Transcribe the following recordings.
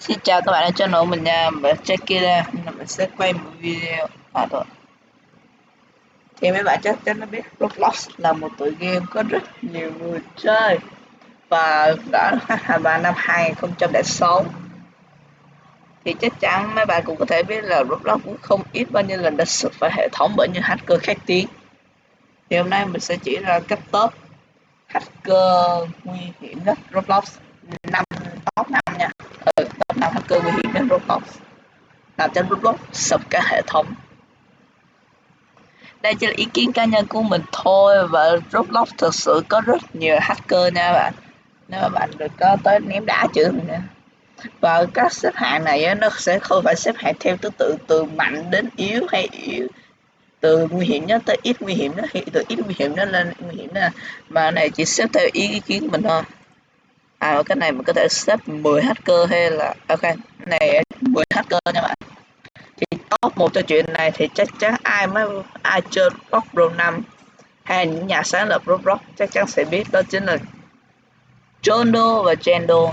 Xin chào các bạn đã channel mình à, nha, mình check ra. Mình sẽ quay một video. À thôi. Thì mấy bạn chắc chắn đã biết Roblox là một tựa game có rất nhiều người chơi. Và đã vào năm 2006 thì chắc chắn mấy bạn cũng có thể biết là Roblox cũng không ít bao nhiêu lần đã sụp phải hệ thống bởi những hacker khét tiếng. Thì hôm nay mình sẽ chỉ ra cách top hacker nguy hiểm nhất Roblox. Năm top năm nha ừ, top 5 hacker nguy hiểm nhất Roblox làm cho Roblox sập cả hệ thống. Đây chỉ là ý kiến cá nhân của mình thôi và Roblox thực sự có rất nhiều hacker nha bạn. Nếu mà bạn được có tới ném đá chữ mình nha và các xếp hạng này nó sẽ không phải xếp hạng theo thứ tự từ mạnh đến yếu hay yếu. Từ nguy hiểm nhất tới ít nguy hiểm đó từ ít nguy hiểm nó lên nguy hiểm đó mà này chỉ xếp theo ý kiến mình thôi à cái này mình có thể xếp 10 hacker hay là à, ok này 10 hacker nha bạn. Thì top một cho chuyện này thì chắc chắn ai mới ai chơi Roblox Pro 5 hay những nhà sáng lập Roblox chắc chắn sẽ biết, đó chính là Jondo và Jendo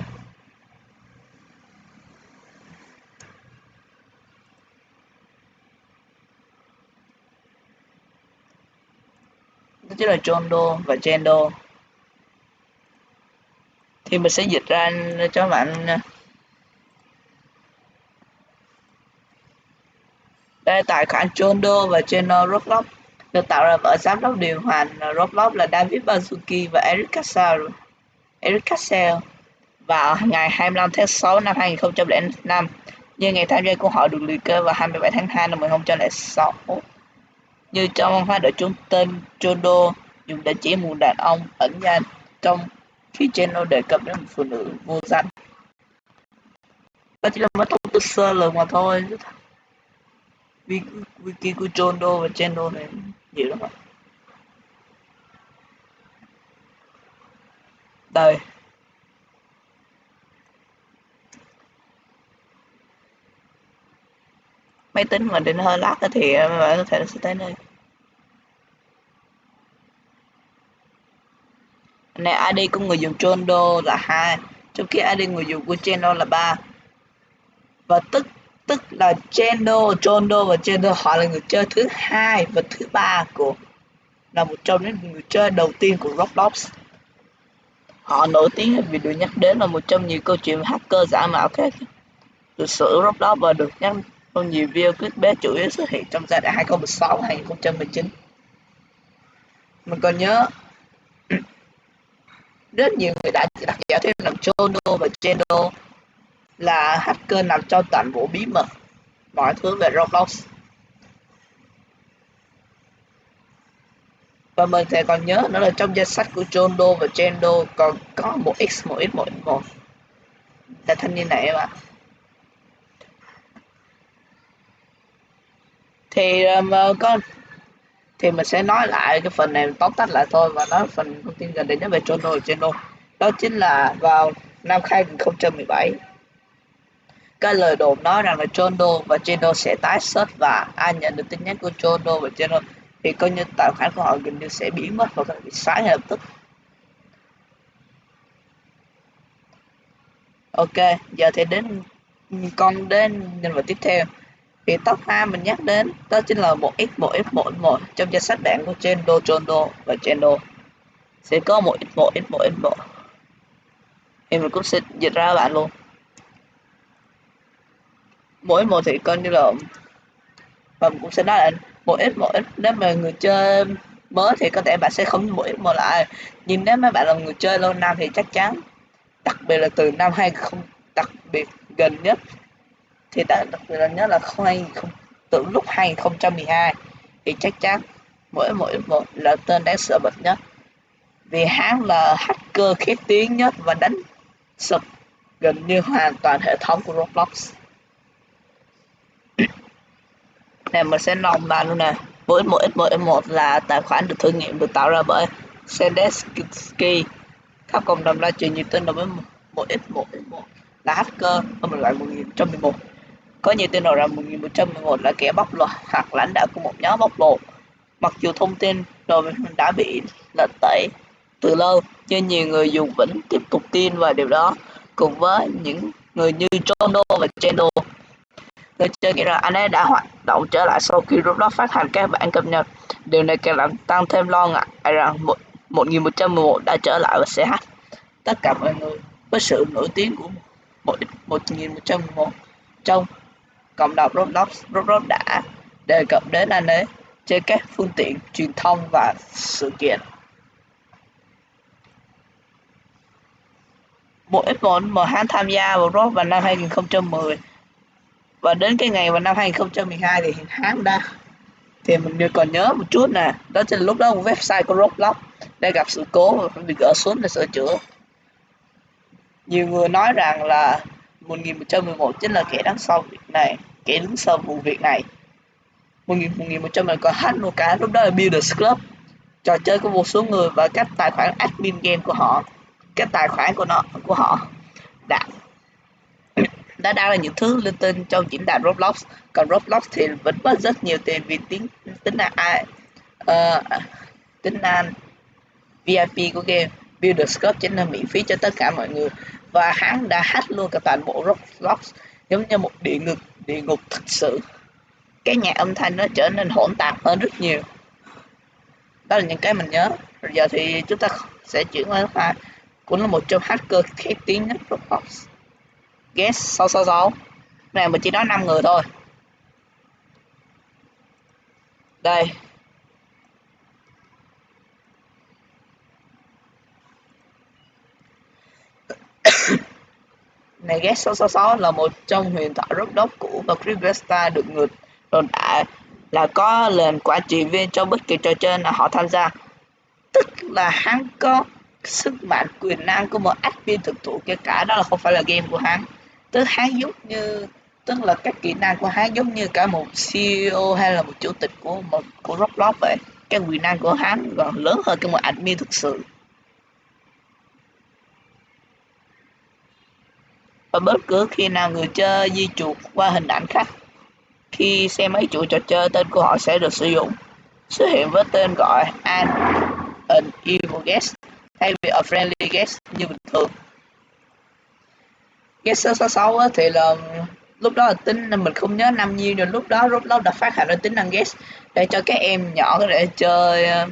đó chính là Jondo và Jendo thì mình sẽ dịch ra cho bạn à, đây tài khoản Jondo và channel Roblox được tạo ra bởi giám đốc điều hành Roblox là David Bazuki và Eric Cassell. Eric Cassell vào ngày 25 tháng 6 năm 2005 như ngày tham gia của họ được liệt kê vào 27 tháng 2 năm 2006 như trong văn hóa đội trung tên Jondo dùng để chỉ một đàn ông ẩn danh trong khi channel đề cập đến một phụ nữ vô danh. Đó chỉ là một thông tin sơ lược mà thôi wiki của John Doe và channel này nhiều lắm ạ. Đây. Máy tính mà định hơi lát thì bạn có thể sẽ tới đây này ID của người dùng Trondo là hai trong khi ID người dùng của Chendo là ba. Và tức tức là Chendo, Trondo và Chendo họ là người chơi thứ hai và thứ ba của là một trong những người chơi đầu tiên của Roblox. Họ nổi tiếng vì được nhắc đến là một trong nhiều câu chuyện hacker giả mạo khác. Lịch sử Roblox và được nhắc trong nhiều video clip bé chủ yếu xuất hiện trong giai đoạn 2016 2019 mình còn nhớ rất nhiều người đã đặt giả thuyết rằng Chono và Geno là hacker nằm trong toàn bộ bí mật. Mọi thứ về Roblox. Và mình sẽ còn nhớ nó là trong danh sách của Chondo và Chendo còn có một x một x một x một. Là thanh niên này mà thì um, uh, con thì mình sẽ nói lại cái phần này, tóm tắt lại thôi và nói phần thông tin gần đây nhất về Chono và đó chính là vào năm 2017 cái lời đồn nói rằng là Chondo và Cheno sẽ tái xuất và ai nhận được tin nhắn của Chondo và Cheno thì coi như tài khoản của họ gần như sẽ biến mất và bị xóa ngay lập tức. Ok, giờ thì đến, con đến nhân vật tiếp theo thì top 2 mình nhắc đến, đó chính là một x một x một một. Trong danh sách bảng của Chendo Chondo và Chendo. Sẽ có một x một x một x một. Thì mình cũng sẽ dịch ra bạn luôn. Mỗi một thì coi như là và mình cũng sẽ nói là một X một X nếu mà người chơi mới thì có thể bạn sẽ không mỗi một lại. Nhưng nếu mà bạn là người chơi lâu năm thì chắc chắn, đặc biệt là từ năm 20 đặc biệt gần nhất thì đã đặc biệt là nhớ là không không từ lúc 2012 thì chắc chắn mỗi mỗi một là tên đáng sợ bậc nhất. Vì hắn là hacker khét tiếng nhất và đánh sập gần như hoàn toàn hệ thống của Roblox. Này, mình sẽ nòng vào luôn nè. Với mỗi mỗi một một là tài khoản được thử nghiệm được tạo ra bởi Sendesky khắp cộng đồng ra truyền nhiều tin đối với mỗi x mỗi một là hacker ở một loại 1111 có nhiều tin đồn rằng 1111 là kẻ bóc lột hoặc lãnh đạo của một nhóm bóc lột. Mặc dù thông tin rồi đã bị lật tẩy từ lâu, nhưng nhiều người dùng vẫn tiếp tục tin vào điều đó, cùng với những người như Jono và Chendo người chơi nghĩ rằng anh ấy đã hoạt động trở lại sau khi Roblox phát hành các bản cập nhật. Điều này càng làm tăng thêm lo ngại rằng một 1111 đã trở lại và sẽ hát tất cả mọi người với sự nổi tiếng của 1111 trong cộng đồng Roblox Roblox đã đề cập đến anh ấy trên các phương tiện truyền thông và sự kiện. Bộ F1 mà hắn tham gia vào Roblox vào năm 2010 và đến cái ngày vào năm 2012 thì hãng đã thì mình còn nhớ một chút nè, đó chính là lúc đó một website của Roblox đã gặp sự cố và phải bị gỡ xuống để sửa chữa. Nhiều người nói rằng là 1111 chính là kẻ đằng sau việc này kẻ đứng sau vụ việc này. 1111 có còn hack một cái lúc đó là Builders Club trò chơi của một số người và các tài khoản admin game của họ các tài khoản của nó của họ đã đã đăng là những thứ linh tinh trong diễn đàn Roblox. Còn Roblox thì vẫn mất rất nhiều tiền vì tính tính là ai uh, tính năng VIP của game. Builders Club chính là miễn phí cho tất cả mọi người và hắn đã hát luôn cả toàn bộ Roblox giống như một địa ngục địa ngục thật sự. Cái nhà âm thanh nó trở nên hỗn tạp hơn rất nhiều. Đó là những cái mình nhớ. Rồi giờ thì chúng ta sẽ chuyển qua pha cũng là một trong hacker khét tiếng nhất Roblox Guess 666 này mình chỉ nói 5 người thôi. Đây. Này Guess 666 là một trong huyền thoại Roblox cũ và Creepypasta được người đồn đại là có lệnh quản trị viên cho bất kỳ trò chơi nào họ tham gia. Tức là hắn có sức mạnh, quyền năng của một admin thực thụ, kể cả đó là không phải là game của hắn. Tức hắn giống như, tức là các kỹ năng của hắn giống như cả một CEO hay là một chủ tịch của một, của Roblox vậy. Cái quyền năng của hắn còn lớn hơn cái một admin thực sự. Và bất cứ khi nào người chơi di chuột qua hình ảnh khách khi xem mấy chuỗi trò chơi, tên của họ sẽ được sử dụng. Xuất hiện với tên gọi an an evil guest, thay vì a friendly guest như bình thường. Guest số 666 thì là lúc đó là tính mình không nhớ năm nhiêu, nhưng lúc đó Roblox đã phát hành ra tính năng guest để cho các em nhỏ có thể chơi ờ,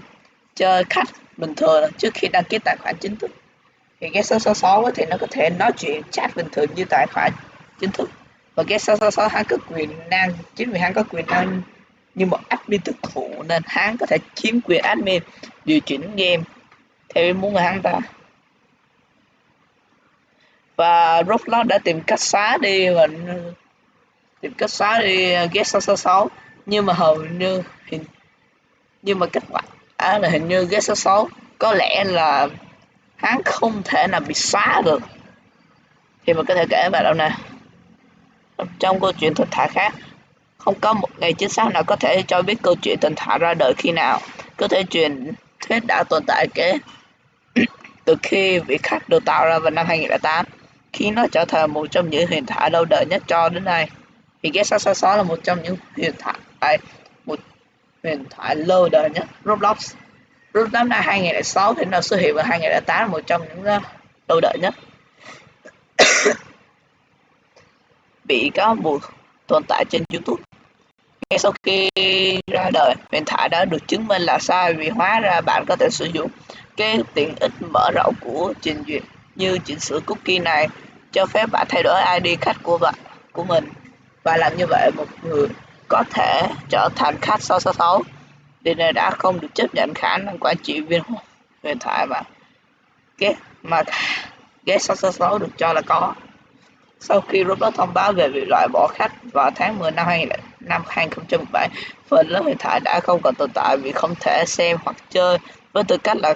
chơi khách bình thường trước khi đăng ký tài khoản chính thức thì guest 666 thì nó có thể nói chuyện chat bình thường như tài khoản chính thức. Và guest 666 hắn có quyền năng chính vì hắn có quyền năng như một admin thực thụ nên hắn có thể chiếm quyền admin điều chỉnh game theo ý muốn của hắn ta. Và Roblox đã tìm cách xóa đi và tìm cách xóa đi Get 666 nhưng mà hầu như hình nhưng mà kết quả à, là hình như Get 66 có lẽ là hắn không thể nào bị xóa được. Thì mình có thể kể vào đâu nè. Trong câu chuyện thần thoại khác, không có một ngày chính xác nào có thể cho biết câu chuyện thần thoại ra đời khi nào. Có thể truyền thuyết đã tồn tại kể từ khi vị khách được tạo ra vào năm 2008 khi nó trở thành một trong những huyền thoại lâu đời nhất cho đến nay. Thì cái 666 là một trong những huyền thoại một huyền thoại lâu đời nhất. Roblox. Roblox năm 2006 thì nó xuất hiện vào 2008 là một trong những ờ, lâu đời nhất. Bị cáo buộc tồn tại trên YouTube. Ngay sau khi ra đời huyền thoại đã được chứng minh là sai vì hóa ra bạn có thể sử dụng cái tiện ích mở rộng của trình duyệt như chỉnh sửa cookie này, cho phép bạn thay đổi ID khách của bạn, của mình. Và làm như vậy, một người có thể trở thành khách 666 điều đã không được chấp nhận khả năng quản trị viên huyền thoại và cái mà ghét 666 được cho là có sau khi Roblox thông báo về việc loại bỏ khách vào tháng 10 năm 2000, năm 2017 phần lớn huyền thoại đã không còn tồn tại vì không thể xem hoặc chơi với tư cách là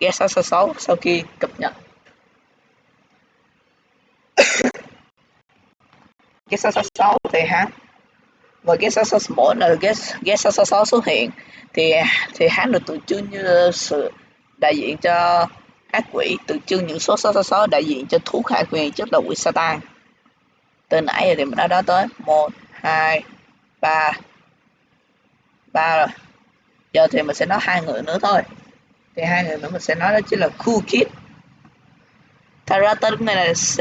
ghét 666 sau khi cập nhật cái 666 thì hả? Và cái 666 mỗi lần cái cái 666 xuất hiện, thì thì hắn được tượng trưng như sự đại diện cho ác quỷ, tượng trưng những số 666 đại diện cho thú khai quyền trước là quỷ Satan. Từ nãy giờ thì mình đã nói tới, một, hai, ba ba rồi. Giờ thì mình sẽ nói hai người nữa thôi. Thì hai người nữa mình sẽ nói đó chính là cool kid. Thật ra tên của này là c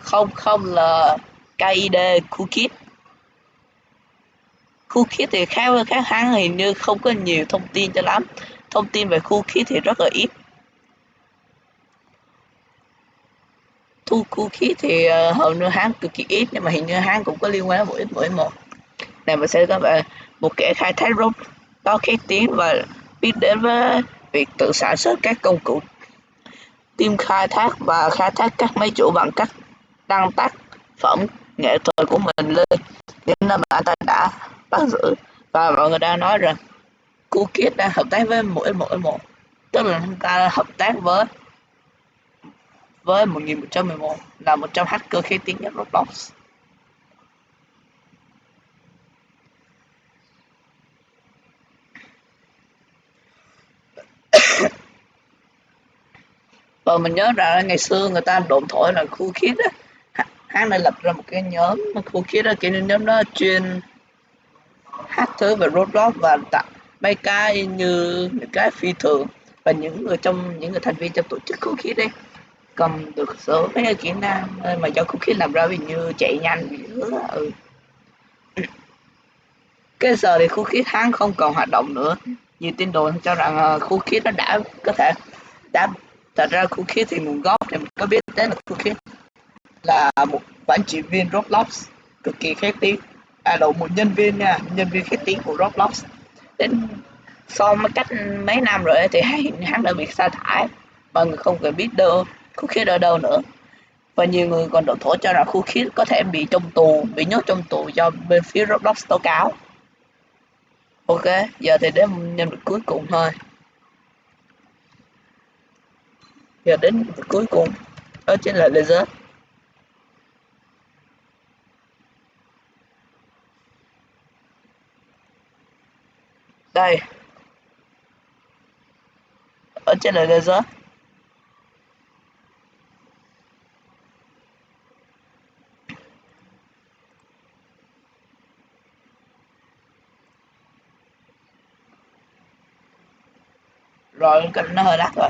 không không Cool KID khu khí thì khác với các hãng hình như không có nhiều thông tin cho lắm. Thông tin về khu khí thì rất là ít. Thu khu khí thì uh, hầu như hãng cực kỳ ít nhưng mà hình như hãng cũng có liên quan đến mỗi mỗi một. Này mình sẽ có về một kẻ khai thác rốt to khét tiếng và biết đến với việc tự sản xuất các công cụ tìm khai thác và khai thác các máy chủ bằng cách đăng tác phẩm nghệ thuật của mình lên. Nên là bạn ta đã bắt giữ và mọi người đang nói rằng Cookit đang hợp tác với mỗi mỗi một. Tức là chúng ta hợp tác với với 1111 là một trong hacker khi tiếng nhất Roblox. Và mình nhớ ra ngày xưa người ta đồn thổi là khu khiết á hắn đã lập ra một cái nhóm mà khu khiết đó kiểu nhóm đó chuyên các thứ về Roblox và tạo mấy cái như những cái phi thường và những người trong những người thành viên trong tổ chức khu khí đây cầm được số mấy cái kỹ năng mà do khu khí làm ra vì như chạy nhanh nữa ừ. cái giờ thì khu khí tháng không còn hoạt động nữa. Nhiều tin đồn cho rằng ờ, khu nó đã có thể đã thật ra khu khí thì nguồn gốc thì mình có biết đến là khu khí là một quản trị viên Roblox cực kỳ khét tiếng à độ một nhân viên nha nhân viên khét tiếng của Roblox. Đến sau mấy cách mấy năm rồi thì hắn đã bị sa thải. Mọi người không cần biết đâu khu khiết ở đâu nữa. Và nhiều người còn đổ thổ cho rằng khu khiết có thể bị trong tù, bị nhốt trong tù do bên phía Roblox tố cáo. Ok, giờ thì đến nhân vật cuối cùng thôi. Giờ đến cuối cùng, đó chính là laser đây. Ở trên là laser rồi cần nó hơi đắt rồi.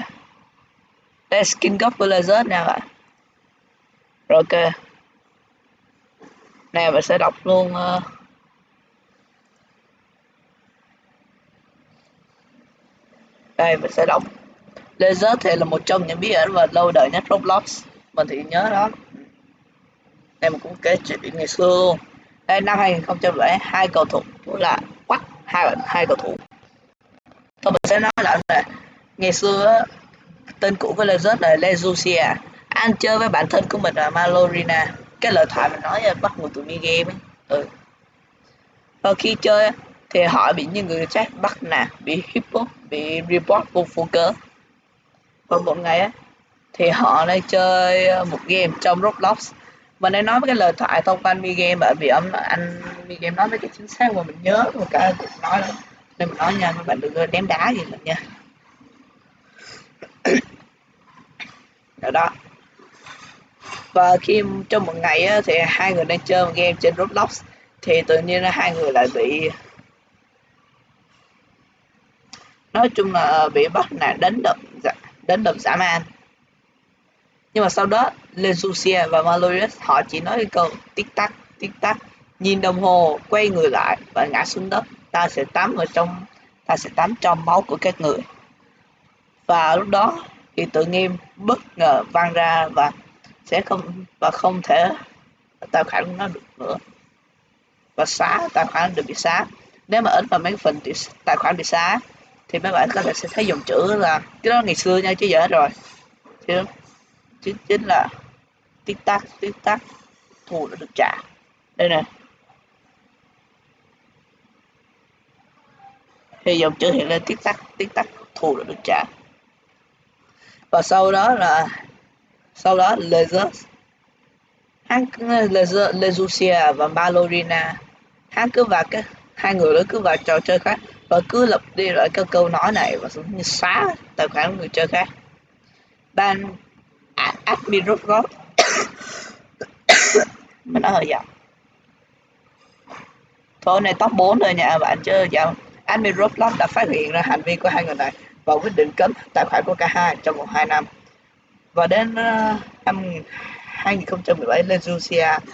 Đây skin cấp của laser nè bạn. Rồi ok. Này mình sẽ đọc luôn uh, đây mình sẽ đọc. Laser thì là một trong những bí ẩn và lâu đời nhất roblox. Mình thì nhớ đó. Em cũng kể chuyện ngày xưa luôn. Đây năm 2007 hai cầu thủ là quắc, hai hai cầu thủ. Tôi mình sẽ nói lại là ngày xưa tên cũ của laser là Lezucia anh chơi với bản thân của mình là Malorina. Cái lời thoại mình nói là bắt nguồn từ mi game ấy. Ừ. và khi chơi thì họ bị những người khác bắt nạt bị hippo bị report vô phụ cớ và một ngày á thì họ đang chơi ờ, một game trong Roblox. Và nên nói với cái lời thoại thông qua mi game bởi vì ông anh mi game nói với cái chính xác mà mình nhớ một cái nói đó. Nên mình nói nha các bạn đừng ném đá gì mình nha. Đó đó. Và khi trong một ngày á, thì hai người đang chơi một game trên Roblox thì tự nhiên là hai người lại bị nói chung là ờ, bị bắt nạt đánh đập dạ, đánh đập dã man. Nhưng mà sau đó Lezucia và Malorius họ chỉ nói câu tích tắc tích tắc, nhìn đồng hồ, quay người lại và ngã xuống đất. Ta sẽ tắm ở trong, ta sẽ tắm trong máu của các người. Và lúc đó thì tự nghiêm bất ngờ vang ra và sẽ không, và không thể tài khoản của nó được nữa. Và xóa tài khoản được bị xóa nếu mà ấn vào mấy phần thì tài khoản bị xóa thì mấy bạn có thể sẽ thấy dòng chữ là cái đó ngày xưa nha, chứ giờ rồi. Chứ chính chính là tích tắc tích tắc thù đã được trả. Đây nè. Thì dòng chữ hiện lên tích tắc tích tắc thù đã được trả. Và sau đó là, sau đó Lezers hắn lezusia và Ballerina hắn cứ vào cái, hai người đó cứ vào trò chơi khác và cứ lặp đi lại cái câu nói này và như xóa tài khoản người chơi khác. Ban admin rút gót mình nói hơi giọng. Thôi này top 4 rồi nha bạn chứ giọng. Admin roblox đã phát hiện ra hành vi của hai người này và quyết định cấm tài khoản của cả hai trong vòng 2 năm. Và đến uh, năm 2017 lên Lucia